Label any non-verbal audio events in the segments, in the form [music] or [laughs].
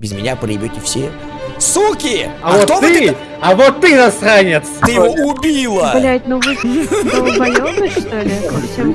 Без меня проебете все. Суки! А, вот кто ты, вы а вот ты насранец! Ты его убила! Блять, ну вы долбоёбы, что ли?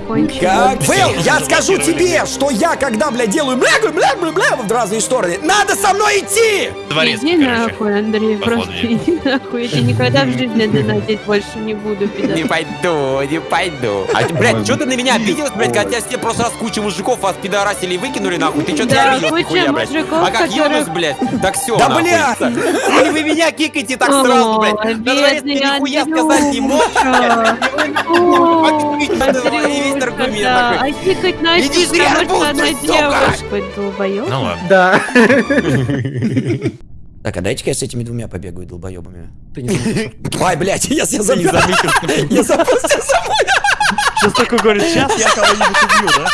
Кончили. Как? Вэл, я скажу тебе, что я, когда, бля, делаю бля, бля, бля, бля, бля, в разные стороны, надо со мной идти! Дворецкий, Иди короче. нахуй, Андрей, Походу, просто иди нахуй. Я тебе никогда в жизни донатить больше не буду, пидор. Не пойду, не пойду. А, ты, блядь, что ты на меня обиделась, блядь, хотя тебе просто раз кучу мужиков вас пидорасили и выкинули, нахуй? Ты что ты Да, обиделась, куча нихуя, блядь? А как Юнус, блядь? Так все, Да, нахуй. бля! Или вы меня кикаете так сразу, блядь? Ой, На дворе ты нихуя сказать не такой. А тикать арбуз, что она девушка, долбоёб. Ну ладно. Да. [laughs] Так, а дайте-ка я с этими двумя побегаю долбоебами. Ты не заметил. Ай, блядь, я себя [laughs] забыл. Я запустил собой. Сейчас такой говорит, сейчас я кого-нибудь убью, да?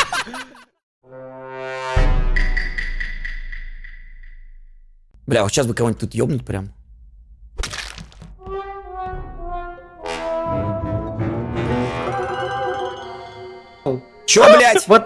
Бля, вот сейчас бы кого-нибудь тут ёбнуть прям. Чё, блядь? Вот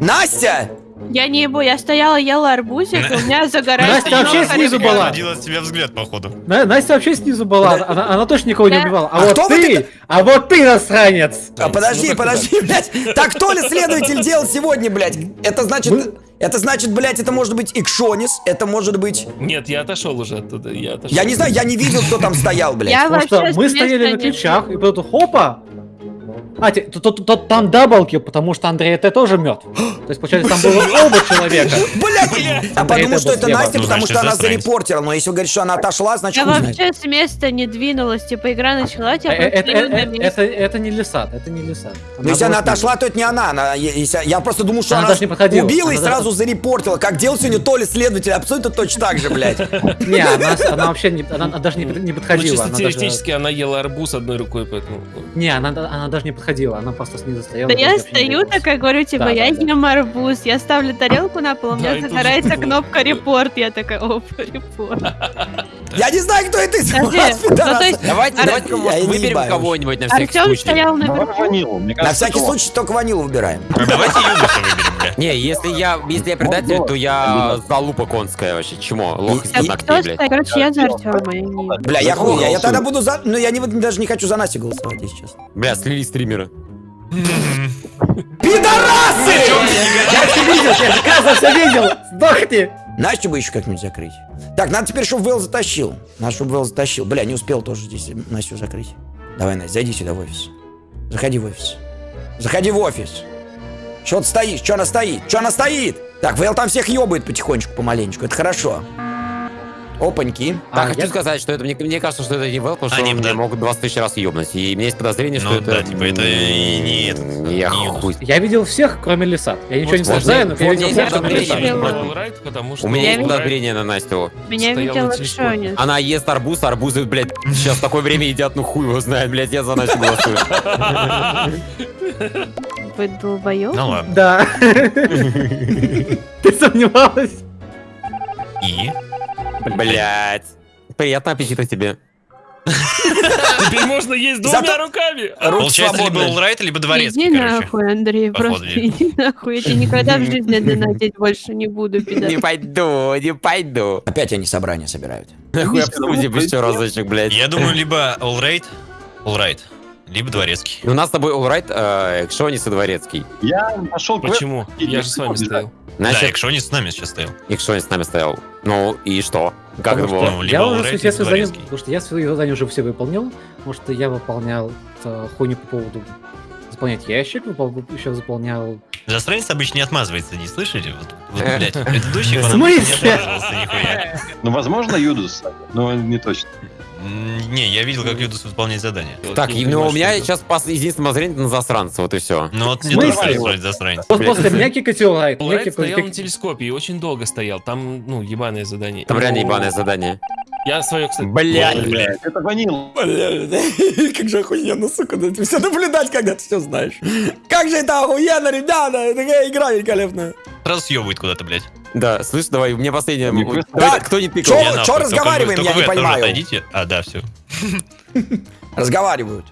Настя! Я не ебу, я стояла, ела арбузик, и у меня загорается Настя вообще снизу была. Отводила от тебя взгляд, походу. На- Настя вообще снизу была, она, она точно никого не убивала. А, А вот кто вы ты, а вот ты насранец! А, подожди, подожди, блядь. Так кто ли следователь делал сегодня, блядь? Это значит... Это значит, блядь, это может быть Икшонис, это может быть... Нет, я отошел уже оттуда, я отошел. Я не знаю, я не видел, кто там стоял, блядь. Я Потому что мы стояли на не ключах, и потом хопа! А, те- тут, тут- тут там даблкил, потому что Андрей это тоже мертв. [gasps] То есть, получается, там было [gasps] оба человека. Блядь! Я Андрей, подумал, что это слева. Настя, Ну, потому что она зарепортила. Но если вы говорите, что она отошла, значит, Я вообще с места не двинулась, типа игра началась, я Э, э, э, месте. Это это не лесат, это не лесат. Но если она отошла, то это не она. я просто думал, что Она подходила. убила и сразу зарепортила. Как делал сегодня Толя следователь, абсолютно точно так же, блядь. [laughs] Не, она, вообще даже не, под- не Ну, подходила. чисто теоретически она ела арбуз одной рукой, поэтому... Не, она, она даже не подходила, она просто снизу стояла. Да я стою такая, говорю, типа, Да, я да, да. ем арбуз, я ставлю тарелку на пол, у Да, меня загорается кнопка репорт, я такая, оп, репорт. Я не знаю, кто это из вас, ну, есть Давайте, давайте, выберем кого-нибудь на всякий Артем случай. стоял наверху. Ванилу, мне На всякий случай только ванилу выбираем. А давайте Юнуса выберем. Не, если я, если я предатель, то я залупа конская вообще. Чмо? Лох из ногтей, блядь. Короче, я за Артема. Бля, я хуй, я, тогда буду за... Ну, я не, даже не хочу за Настю голосовать, если честно. Бля, слили стримера. Пидорасы! Я все видел, я же Каза все видел! Сдохни! Настю бы еще как-нибудь закрыть. Так, надо теперь, чтобы Вэл затащил. Надо, чтобы Вэл затащил. Бля, не успел тоже здесь Настю закрыть. Давай, Настя, зайди сюда в офис. Заходи в офис. Заходи в офис. Что ты стоишь? Что она стоит? Что она стоит? Так, Вэл там всех ебает потихонечку, помаленечку. Это хорошо. Опаньки. Так, А, хочу я- сказать, что это мне, мне кажется, что это не Вэл, потому А, что не, он да. мог 20 тысяч раз ебнуть. И у меня есть подозрение, что Ну это... да, типа, это и не этот, м, не Я Юнус. хуй. Я видел всех, кроме Лисат. Я ничего не Вот, знаю, но вот я видел всех, кроме что... У меня есть подозрение на Настю. Меня видел. Акшонис. Она ест арбуз, арбузы, блядь, сейчас такое время едят, ну хуй его знает, блядь, я за Настю голосую. [laughs] Вы долбоёб? Ну ладно. Да. [laughs] Ты сомневалась? И? Блядь. Приятного аппетита тебе. Теперь можно есть двумя Зато- руками. Руки Получается, либо свободны. Улрайт, либо Дворецкий, Иди короче. нахуй, Андрей, Походу, просто я- иди нахуй. Я тебе никогда в жизни донатить больше не буду, пидор. Не пойду, не пойду. Опять они собрание собирают. Нахуй обсудим еще разочек, блядь. Я думаю, либо Улрайт, Улрайт, либо Дворецкий. У нас с тобой Улрайт, э, Экшонис и Дворецкий. Я пошел Почему? Я же с вами стоял. Да, Значит, Экшонис с нами сейчас стоял. Экшонис с нами стоял. Ну и что? Как это было? Ну, либо Я уже задания, Дворецкий. потому что я свои задания уже все выполнил, потому что я выполнял э, хуйню по поводу заполнять ящик, выпол- еще заполнял... Засранец обычно не отмазывается, не слышите? Вот, вот, блядь, предыдущих В он не отмазывался нихуя. Ну, возможно, Юдус, но не точно. Не, я видел, как Юдус выполняет задание. Так, и, ну, у меня сейчас пос- единственное зрение на засранца, вот и все. Ну вот не происходит засранец. Вот Блядь. после меня [laughs] меня Улрайт кикать- стоял на телескопе и очень долго стоял. Там, ну, ебаное задание. Там реально Ну, ебаное задание. Я свое, кстати... Блядь. Блядь. Это ванил. Бля, [laughs] как же охуенно, сука, да все наблюдать, когда ты все знаешь. Как же это охуенно, ребята, это такая игра великолепная. Сразу съебывает куда-то, блядь. Да, слышь, давай, у меня просто- давай, Так, кто не тыкал? чё? Я нахуй, только вы- разговариваем, только я вы не понимаю. отойдите. А, да, все. [laughs] Разговаривают.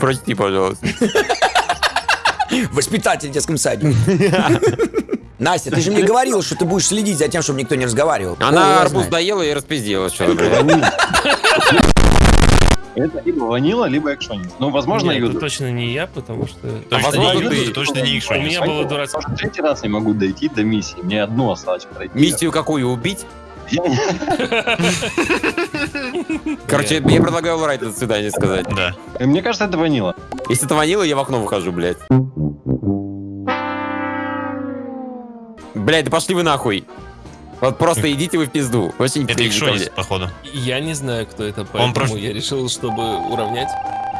Прости, пожалуйста. [laughs] Воспитатель в детском саде. [laughs] Настя, ты же мне говорила, что ты будешь следить за тем, чтобы никто не разговаривал. Она арбуз доела и распизделась. Что. Это либо ванила, либо экшонис. Ну, возможно, Нет, это точно не я, потому что... Точно возможно, не ты- Юдус, точно не У Икшонис. меня было дурацкое... Может, третий раз не могу дойти до миссии. Мне одну осталось пройти. Миссию какую убить? Я [laughs] не- Короче, я предлагаю Лорайт до свидания сказать. Да. Мне кажется, это ванила. Если это ванила, я в окно выхожу, блядь. Блядь, да пошли вы нахуй. Вот просто идите вы в пизду. Вообще Это Икшонис, походу. Я не знаю, кто это, поэтому просто- я решил, чтобы уравнять.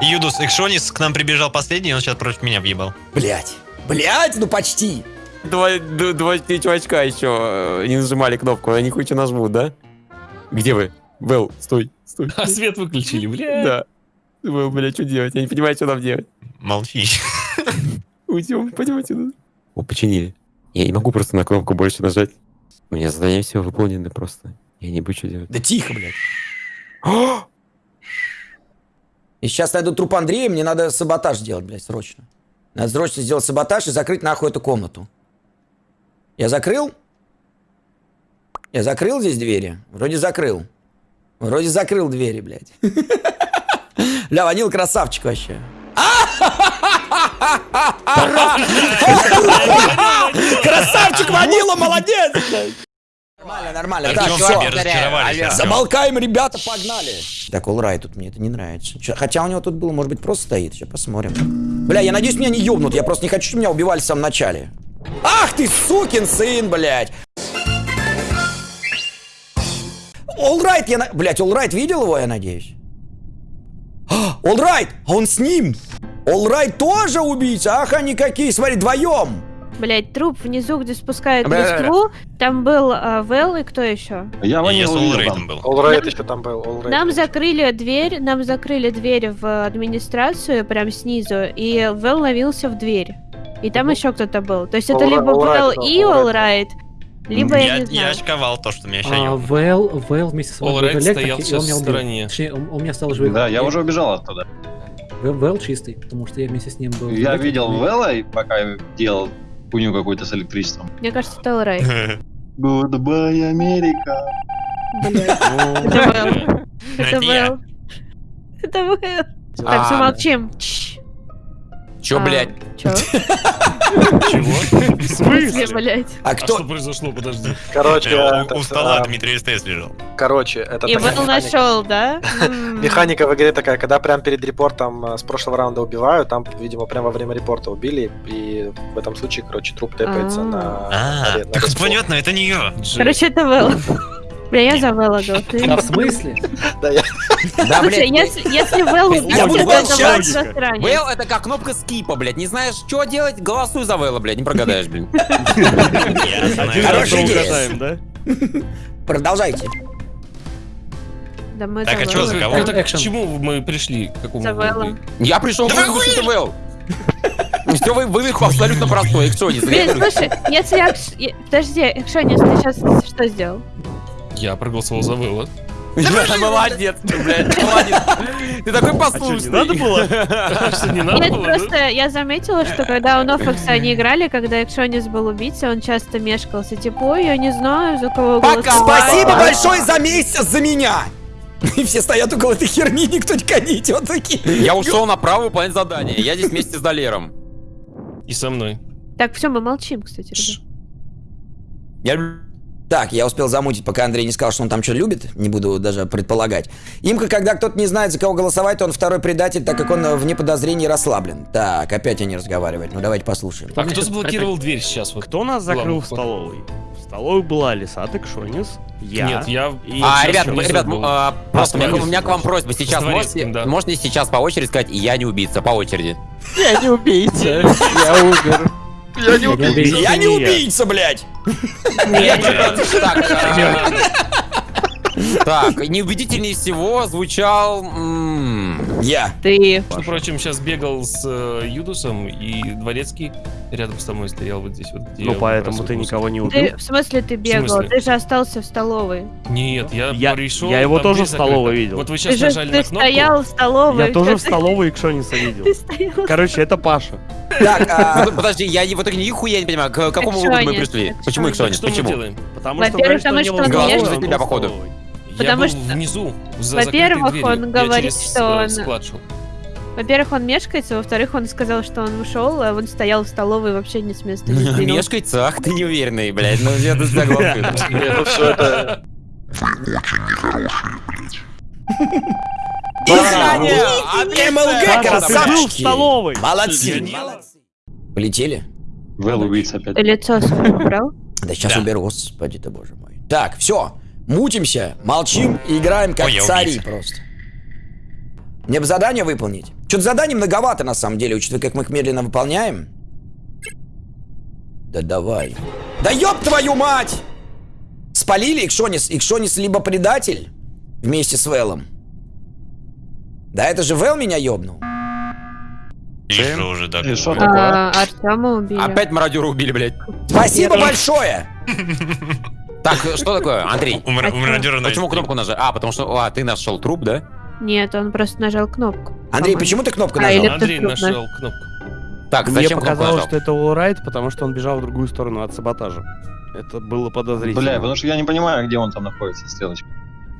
Юдус, Икшонис к нам прибежал последний, он сейчас против меня въебал. Блять. Блять, ну почти. Два, два чувачка еще э, не нажимали кнопку, они хоть что нажмут, да? Где вы? Вэл, стой, стой. А свет выключили, бля. Да. Вэл, бля, что делать? Я не понимаю, что нам делать. Молчи. Уйдем, пойдем отсюда. О, починили. Я не могу просто на кнопку больше нажать. У меня задание все выполнено просто. Я не буду что делать. Да тихо, блядь. И сейчас найду труп Андрея, мне надо саботаж делать, блядь, срочно. Надо срочно сделать саботаж и закрыть нахуй эту комнату. Я закрыл? Я закрыл здесь двери? Вроде закрыл. Вроде закрыл двери, блядь. [laughs] Ля, Ванил красавчик вообще. [laughs] Красавчик Ванила, молодец! Нормально, нормально. Так, разочаровались. Артём. Замолкаем, ребята, погнали. Так, Олрай тут мне это не нравится. Чё- хотя у него тут было, может быть, просто стоит. Сейчас посмотрим. Бля, я надеюсь, меня не ёбнут. Я просто не хочу, чтобы меня убивали в самом начале. Ах ты, сукин сын, блядь. Олрайт, я... на- Блядь, Олрайт видел его, я надеюсь? Олрайт, он с ним. Олрайт тоже убийца. Ах, они какие, смотри, вдвоем. Блять, труп внизу, где спускают Бля-бля-бля. листву. Там был а, Вэл и кто еще? Я Я ванила с там. был. Олрейд еще там был. All Right. Нам закрыли дверь, нам закрыли дверь в администрацию, прям снизу, и Вэл ловился в дверь. И там еще кто-то был. То есть это All либо Right, Right, Вэл и All Right. Олрайт, либо я, Я, не я знаю. очковал то, что меня сейчас А. Вэл, Вэл вместе с All вами был в Right электрике, стоял в стороне. Точнее, он, он меня стал живым. Да, я уже убежал оттуда. Вэл, чистый, потому что я вместе с ним был. Я видел и- Вэлла, и пока я делал хуйню какую-то с электричеством. Мне кажется, это Олрайт. [laughs] Goodbye, Америка. Блядь. [laughs] Это Вэл. Это. Вэл. Это Вэл. Так, А, все, молчим. Чш. Чё, А, блядь? Чё? Чего? В смысле, блядь? А А кто? что произошло? Подожди. Короче, Э, у- стола а, Дмитрий СТС лежал. короче, это И Вэл механика. нашел, да? [laughs] Механика в игре такая, когда прям перед репортом а, с прошлого раунда убивают, там, видимо, прям во время репорта убили, и в этом случае, короче, труп тэпается А. на... А, так понятно, это не я. Короче, это Вэл. [laughs] Бля, я за Вэлла голосую. А в смысле? Да, Слушай, блядь. если, если Вэл Я убийца, буду то это молчать. Вэл засранец. Вэл это как кнопка скипа, блядь. Не знаешь, что делать? Голосуй за Вэлла, блядь. Не прогадаешь, блин. Я знаю. Хорошая идея. угадаем, да? Продолжайте. Да мы Так, а чё за кого? К чему мы пришли? К какому За. Я пришел к выводу, что это Вэл. Все, вы, вы абсолютно простой. Эксонис. Блин, слушай, если я- Подожди, Экшонис, ты сейчас что сделал? Я проголосовал за Вэлла. Молодец, ты, блядь, молодец. Ты такой А послушный. не надо было? Не Нет, просто я заметила, что когда у Нофакса они играли, когда Экшонис был убийцей, он часто мешкался. Типа, ой, я не знаю, за кого Пока. Спасибо большое за месяц за меня. [laughs] И все стоят около этой херни, никто никуда не идет такие. Я ушел направо выполнять задание. Я здесь вместе с Долером. И со мной. Так, все, мы молчим, кстати. Я люблю Так, я успел замутить, пока Андрей не сказал, что он там что любит. Не буду даже предполагать. Имка, когда кто-то не знает, за кого голосовать, то он второй предатель, так как он э, вне подозрений расслаблен. Так, опять они разговаривают. Ну давайте послушаем. А кто заблокировал дверь сейчас? Вот? Кто нас закрыл в столовой? В столовой была Лиса Текшонис, я. Нет, я... И- А, ребят, ребят, а, просто у меня, Дворецким. у меня к вам просьба. Сейчас можете, да. можете сейчас по очереди сказать, я не убийца, по очереди. Я не убийца, я умер. Я не убийца. Я не убийца, блядь! Так, а, Так, неубедительнее всего звучал... Я. Ты. Прочим, сейчас бегал с э, Юдусом, и Дворецкий рядом с тобой стоял вот здесь вот. где Ну, поэтому ты мусор. никого не убил. Ты, в смысле ты бегал? смысле? Ты же остался в столовой. Нет, я, Я- пришел, я его тоже в столовой видел. Вот вы Ты сейчас же нажали ты на кнопку. стоял в столовой. Я тоже в [laughs] Ты- столовой Икшониса видел. Ты. Короче, это Паша. Так, а, Под- Подожди, я не- в итоге нихуя не понимаю, к какому выводу мы пришли? Почему Так Икшонис? Почему? Потому что потому не что он был тебя, походу. Потому я что- внизу, за Во-первых, закрытой дверью. он Я говорит, через, что э, он- склад шел. Во-первых, он мешкается, во-вторых, он сказал, что он ушел, а он стоял в столовой и вообще не с места не. Мешкается, ах ты неуверенный, блядь, ну я тут согласен. Ну все это... Изгнание! МЛГ, Паша, ты был в красавчики! столовой. Молодцы! Полетели? Вэл убийца опять. Лицо убрал? Да сейчас уберу, господи ты боже мой. Так, все. Мутимся, молчим и играем как цари просто. Мне бы задание выполнить. Что-то заданий многовато на самом деле, учитывая, как мы их медленно выполняем. Да давай. Да ёб твою мать! Спалили Икшонис. Икшонис либо предатель вместе с Велом. Да это же Вел меня ёбнул. Еще уже так. И что бывает. такое? А, Артема убили. Опять мародера убили, блядь. Спасибо большое! [laughs] Так, что такое, Андрей? У мар- у мародера Почему кнопку нажал? А, потому что, а, ты нашел труп, да? Нет, он просто нажал кнопку. Андрей, почему ты кнопку А, нажал? Андрей нашел кнопку. Так, Мне зачем показалось, что это Уолрайт, потому что он бежал в другую сторону от саботажа. Это было подозрительно. Бля, потому что я не понимаю, где он там находится, стрелочка.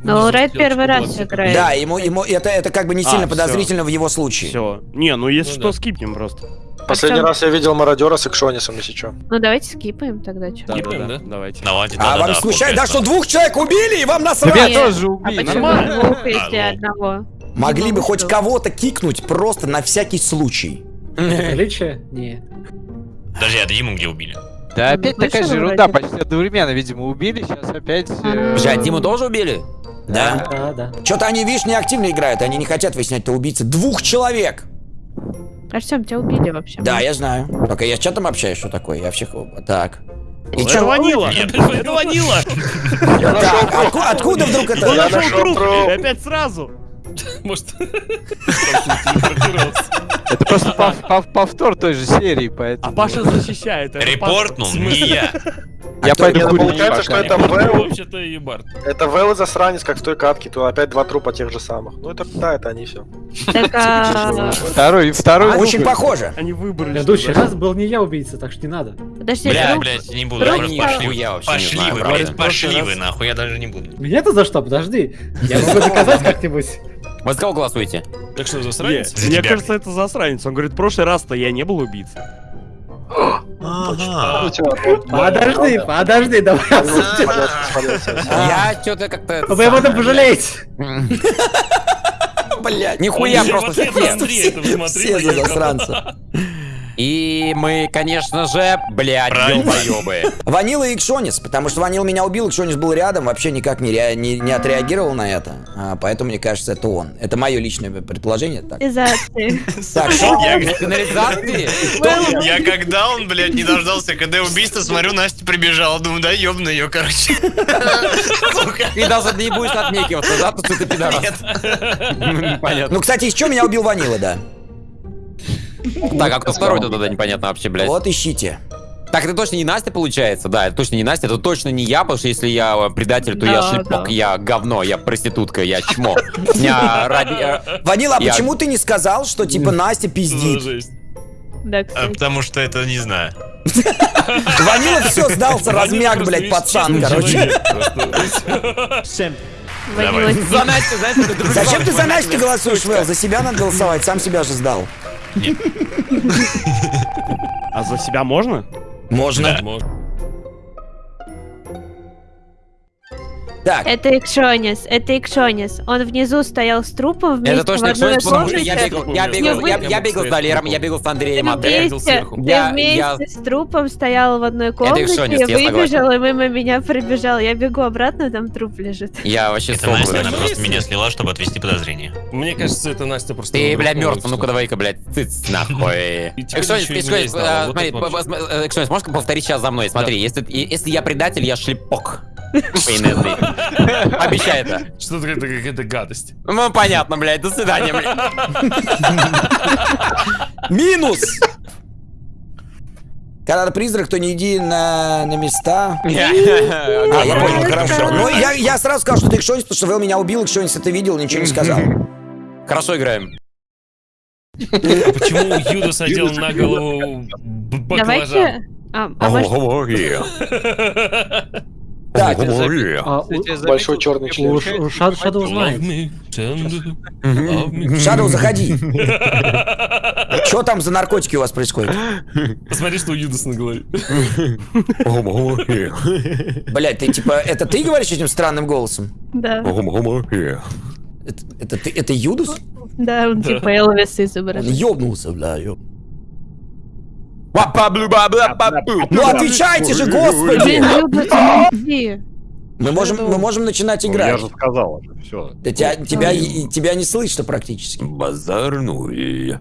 Но стрелочка первый раз играет. Да, ему, ему это, это как бы не А, сильно всё. подозрительно в его случае. Все. Не, ну если Ну что, да. скипнем просто. Последний Артём? раз я видел мародера с Экшонисом, если что. Ну давайте скипаем тогда, что. Да, Скипаем, да, да? да. Давайте. Давайте, А вам да-да-да, случайно, да, что двух человек убили, и вам насрать? Нет. тоже А убили. почему Нормально. двух, если А, одного? Могли бы хоть кого-то кикнуть просто на всякий случай. Величие? Не. Подожди, а Диму где убили? Да Он опять такая вышел же ерунда, почти одновременно, видимо, убили, сейчас опять... э, Ага. Бля, Диму тоже убили? Да. Да, да. Что-то они, видишь, не активно играют, они не хотят выяснять, кто убийца. Двух человек! Артем, тебя убили вообще. Да, я знаю. Только я с чатом общаюсь, что такое. Я всех... Так. И Это чё? ванила! Это ванила! Откуда вдруг Он это? Я нашел труп! опять сразу! [laughs] Может. [laughs] Это просто пов- пов- повтор той же серии, поэтому... А Паша защищает. это Репортнул не я. [laughs] Я кто- пойду курить получается, что это Вэл, Вообще-то и Барт. это Вэл и засранец, как в той катке, то опять два трупа тех же самых. Ну это, да, это они все. А, Второй, второй Очень похоже. Они выбрали. Предыдущий раз был не я убийца, так что не надо. подожди, Бля, блядь, не буду. Я- Пошли, Я пошли вы, блядь, пошли вы, нахуй, я даже не буду. Меня-то за что? Подожди. Я могу доказать как-нибудь. Вот за кого голосуете? Так что, Не, засранец? За Мне тебя. кажется, это засранец. Он говорит, в прошлый раз-то я не был убийцей. Ага. Подожди, подожди, давай. Я что-то как-то... Вы об этом пожалеете. Блять. Нихуя просто все. За засранца. И мы, конечно же, блядь, ёбоёбы. Ванила и Икшонис, потому что Ванил меня убил, Икшонис был рядом, вообще никак не, ре- не, не отреагировал на это. А, поэтому мне кажется, это он. Это мое личное предположение. Так, так [laughs] что? [laughs] Я, когда он, блядь, не дождался, когда убийство, смотрю, Настя прибежала, думаю, да ёбну ее, короче. [laughs] И даже не будешь отнекиваться, да, тут ты пидорас. Понятно. Ну, кстати, из чего меня убил Ванила, да? Так, а кто второй тогда непонятно вообще, блядь. Вот ищите. Так, это точно не Настя получается? Да, это точно не Настя, это точно не я, потому что если я э, предатель, то я Да, шлепок, да. я говно, я проститутка, я чмо. [laughs] Я ради... э, Ванила, а Я- почему ты не сказал, что типа Настя пиздит? Да, А. Потому что это не знаю. [laughs] Ванила все сдался, размяк, блядь, пацан, короче. [laughs] За Настю, друг Зачем ты за. Настю голосуешь, Вэл? За себя надо голосовать, сам себя же сдал. [laughs] А за себя можно? Можно. Может. Так, Это Икшонис, это Икшонис. Он внизу стоял с трупом вместе Это точно в одной Икшонис, потому что я бегал, я бегал, я, я бегал с Далером, я бегал с Андреем, видел вместе, сверху. ты Я- вместе я- с трупом стоял в одной комнате, Икшонис, я выбежал и мимо меня пробежал. Я бегу обратно, там труп лежит. Я вообще Это Настя, она просто меня слила, чтобы отвести подозрение. Мне кажется, это Настя просто... Ты, бля, мертв, ну-ка давай-ка, блядь, цыц, нахуй. [laughs] Экшонис, Экшонис, а, смотри, это по- э, Экшонис, можешь повторить сейчас за мной? Смотри, если я предатель, я шлепок. Обещай это. Что-то это какая-то гадость. Ну, понятно, блядь. До свидания, блядь. Минус! Когда ты призрак, то не иди на, на места. А, я понял, хорошо. Ну, я, я сразу сказал, что ты Икшонис, потому что Вэл меня убил, Икшонис это видел, ничего не сказал. Хорошо играем. А почему Юдас одел на голову баклажан? Давайте... А, а может, [laughs] Так, А, у- Большой черный Ша- Shadow знает. Шадоу, заходи. [laughs] Что там за наркотики у вас происходит? Посмотри, что у Юдаса на голове. [laughs] Блять, ты типа, это ты говоришь этим странным голосом? да. Это, это ты, это Юдус? Да, он типа Элвис Он изображает. ёбнулся, бля, ёб. Ну отвечайте же, господи! Ну. Мы можем, мы можем начинать играть. Я же сказал уже, все. Да тебя, тебя, тебя не слышно практически. Базарную.